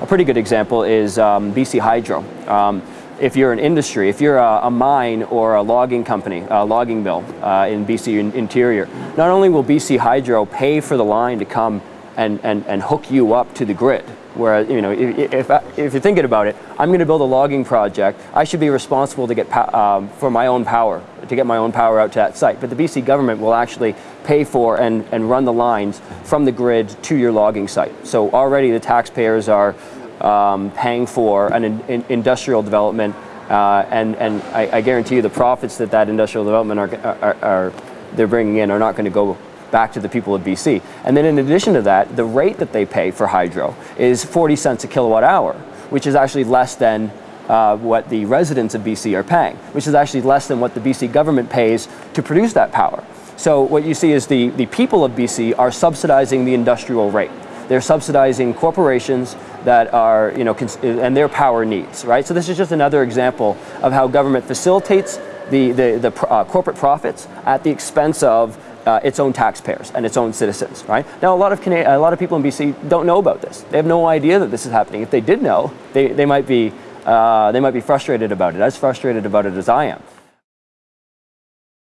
a pretty good example is um, BC Hydro. Um, if you're an industry, if you're a, a, mine or a logging company, a logging mill uh, in BC in, Interior, not only will BC Hydro pay for the line to come and, and, and hook you up to the grid, where, you know, if, if, if you're thinking about it, I'm going to build a logging project, I should be responsible to get um, for my own power, to get my own power out to that site. But the BC government will actually pay for and, and run the lines from the grid to your logging site. So already the taxpayers are um, paying for an in, in industrial development uh, and, and I, I, guarantee you the profits that that industrial development are, are, are they're bringing in are not going to go back to the people of BC. And then in addition to that, the rate that they pay for hydro is 40 cents a kilowatt hour, which is actually less than uh, what the residents of BC are paying, which is actually less than what the BC government pays to produce that power. So what you see is the, the people of BC are subsidizing the industrial rate. They're subsidizing corporations that are, you know, and their power needs, right? So this is just another example of how government facilitates the, the, the uh, corporate profits at the expense of uh, its own taxpayers and its own citizens, right? Now, a lot of a lot of people in BC don't know about this. They have no idea that this is happening. If they did know, they, they might be uh, they might be frustrated about it, as frustrated about it as I am.